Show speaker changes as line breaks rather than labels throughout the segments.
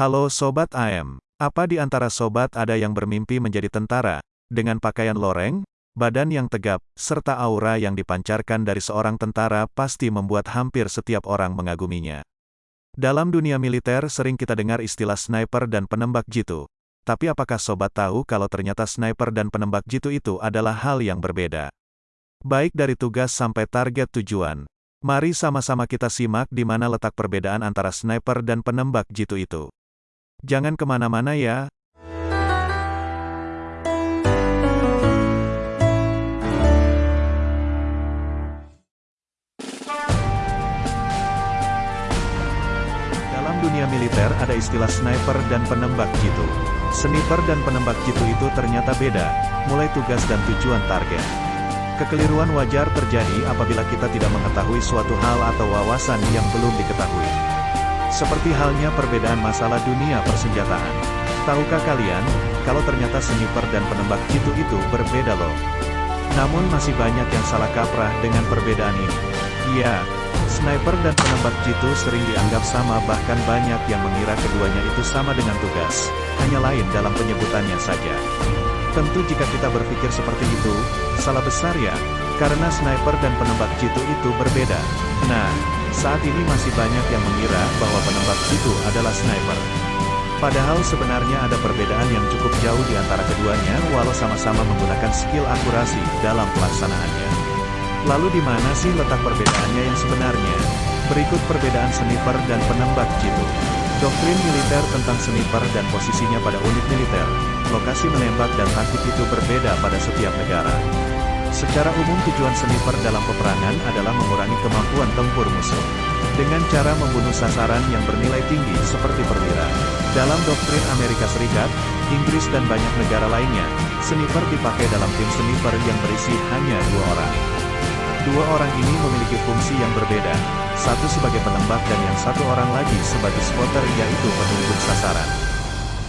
Halo Sobat AM, apa di antara sobat ada yang bermimpi menjadi tentara, dengan pakaian loreng, badan yang tegap, serta aura yang dipancarkan dari seorang tentara pasti membuat hampir setiap orang mengaguminya. Dalam dunia militer sering kita dengar istilah sniper dan penembak jitu. Tapi apakah sobat tahu kalau ternyata sniper dan penembak jitu itu adalah hal yang berbeda? Baik dari tugas sampai target tujuan. Mari sama-sama kita simak di mana letak perbedaan antara sniper dan penembak jitu itu. Jangan ke mana-mana ya. Dalam dunia militer ada istilah sniper dan penembak jitu. Sniper dan penembak jitu itu ternyata beda, mulai tugas dan tujuan target. Kekeliruan wajar terjadi apabila kita tidak mengetahui suatu hal atau wawasan yang belum diketahui. Seperti halnya perbedaan masalah dunia persenjataan. Tahukah kalian, kalau ternyata sniper dan penembak jitu itu berbeda loh. Namun masih banyak yang salah kaprah dengan perbedaan ini. Iya, sniper dan penembak jitu sering dianggap sama bahkan banyak yang mengira keduanya itu sama dengan tugas, hanya lain dalam penyebutannya saja. Tentu jika kita berpikir seperti itu, salah besar ya, karena sniper dan penembak jitu itu berbeda. Nah, saat ini masih banyak yang mengira bahwa penembak itu adalah sniper. Padahal sebenarnya ada perbedaan yang cukup jauh di antara keduanya walau sama-sama menggunakan skill akurasi dalam pelaksanaannya. Lalu di mana sih letak perbedaannya yang sebenarnya? Berikut perbedaan sniper dan penembak jitu. Doktrin militer tentang sniper dan posisinya pada unit militer, lokasi menembak dan taktik itu berbeda pada setiap negara. Secara umum tujuan sniper dalam peperangan adalah mengurangi kemampuan tempur musuh. Dengan cara membunuh sasaran yang bernilai tinggi seperti perwira. Dalam doktrin Amerika Serikat, Inggris dan banyak negara lainnya, sniper dipakai dalam tim sniper yang berisi hanya dua orang. Dua orang ini memiliki fungsi yang berbeda, satu sebagai penembak dan yang satu orang lagi sebagai spotter yaitu penunjuk sasaran.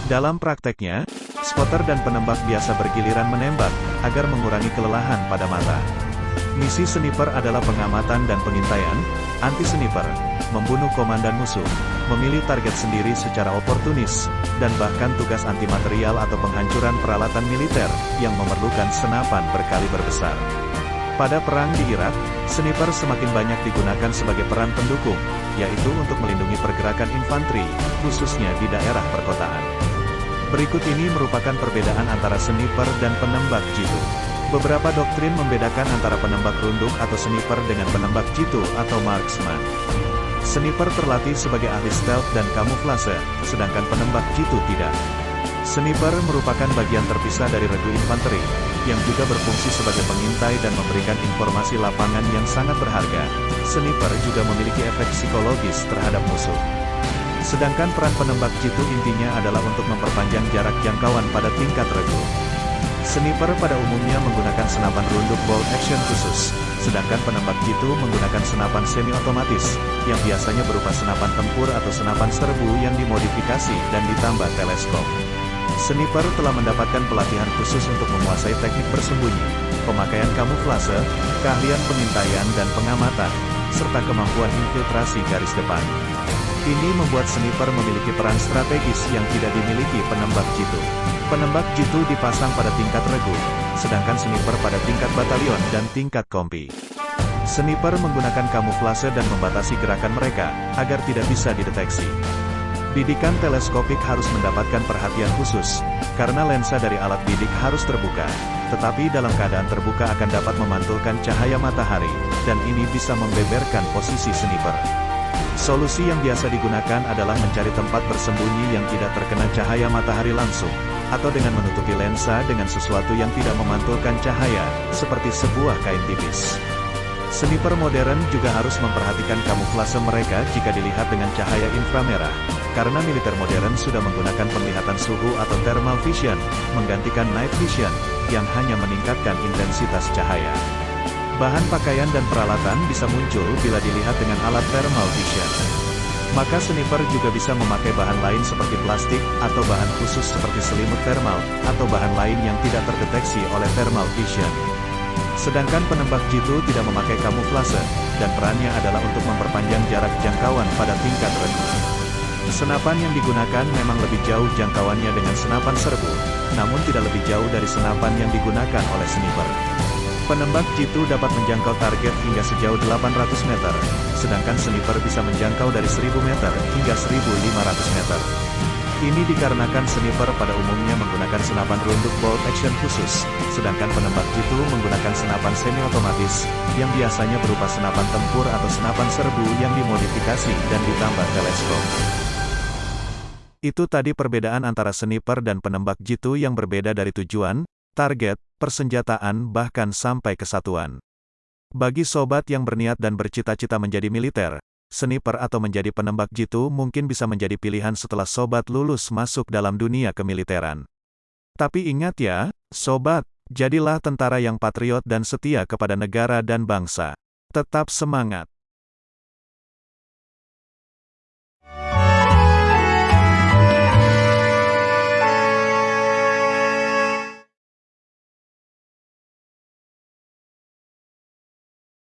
Dalam prakteknya, spotter dan penembak biasa bergiliran menembak, agar mengurangi kelelahan pada mata. Misi sniper adalah pengamatan dan pengintaian, anti-sniper, membunuh komandan musuh, memilih target sendiri secara oportunis, dan bahkan tugas anti material atau penghancuran peralatan militer, yang memerlukan senapan berkali berbesar. Pada perang di Irak, sniper semakin banyak digunakan sebagai peran pendukung, yaitu untuk melindungi pergerakan infanteri, khususnya di daerah perkotaan. Berikut ini merupakan perbedaan antara sniper dan penembak jitu. Beberapa doktrin membedakan antara penembak runduk atau sniper dengan penembak jitu atau marksman. Sniper terlatih sebagai ahli stealth dan kamuflase, sedangkan penembak jitu tidak. Sniper merupakan bagian terpisah dari regu infanteri, yang juga berfungsi sebagai pengintai dan memberikan informasi lapangan yang sangat berharga. Sniper juga memiliki efek psikologis terhadap musuh. Sedangkan peran penembak jitu intinya adalah untuk memperpanjang jarak jangkauan pada tingkat regu. Sniper pada umumnya menggunakan senapan runduk bolt action khusus, sedangkan penembak jitu menggunakan senapan semi-otomatis, yang biasanya berupa senapan tempur atau senapan serbu yang dimodifikasi dan ditambah teleskop. Sniper telah mendapatkan pelatihan khusus untuk menguasai teknik bersembunyi, pemakaian kamuflase, keahlian pengintaian dan pengamatan, serta kemampuan infiltrasi garis depan. Ini membuat sniper memiliki peran strategis yang tidak dimiliki penembak jitu. Penembak jitu dipasang pada tingkat regu, sedangkan sniper pada tingkat batalion dan tingkat kompi. Sniper menggunakan kamuflase dan membatasi gerakan mereka, agar tidak bisa dideteksi. Bidikan teleskopik harus mendapatkan perhatian khusus, karena lensa dari alat bidik harus terbuka, tetapi dalam keadaan terbuka akan dapat memantulkan cahaya matahari, dan ini bisa membeberkan posisi sniper. Solusi yang biasa digunakan adalah mencari tempat bersembunyi yang tidak terkena cahaya matahari langsung, atau dengan menutupi lensa dengan sesuatu yang tidak memantulkan cahaya, seperti sebuah kain tipis. Sniper modern juga harus memperhatikan kamuflase mereka jika dilihat dengan cahaya inframerah, karena militer modern sudah menggunakan penglihatan suhu atau thermal vision, menggantikan night vision, yang hanya meningkatkan intensitas cahaya. Bahan pakaian dan peralatan bisa muncul bila dilihat dengan alat thermal vision. Maka sniper juga bisa memakai bahan lain seperti plastik, atau bahan khusus seperti selimut thermal, atau bahan lain yang tidak terdeteksi oleh thermal vision. Sedangkan penembak jitu tidak memakai kamuflase, dan perannya adalah untuk memperpanjang jarak jangkauan pada tingkat rendah. Senapan yang digunakan memang lebih jauh jangkauannya dengan senapan serbu, namun tidak lebih jauh dari senapan yang digunakan oleh sniper. Penembak jitu dapat menjangkau target hingga sejauh 800 meter, sedangkan sniper bisa menjangkau dari 1000 meter hingga 1500 meter. Ini dikarenakan sniper pada umumnya menggunakan senapan runduk bolt action khusus, sedangkan penembak jitu menggunakan senapan semi-otomatis, yang biasanya berupa senapan tempur atau senapan serbu yang dimodifikasi dan ditambah teleskop. Itu tadi perbedaan antara sniper dan penembak jitu yang berbeda dari tujuan, target, persenjataan bahkan sampai kesatuan. Bagi sobat yang berniat dan bercita-cita menjadi militer, sniper atau menjadi penembak jitu mungkin bisa menjadi pilihan setelah sobat lulus masuk dalam dunia kemiliteran. Tapi ingat ya, sobat, jadilah tentara yang patriot dan setia kepada negara dan bangsa. Tetap semangat!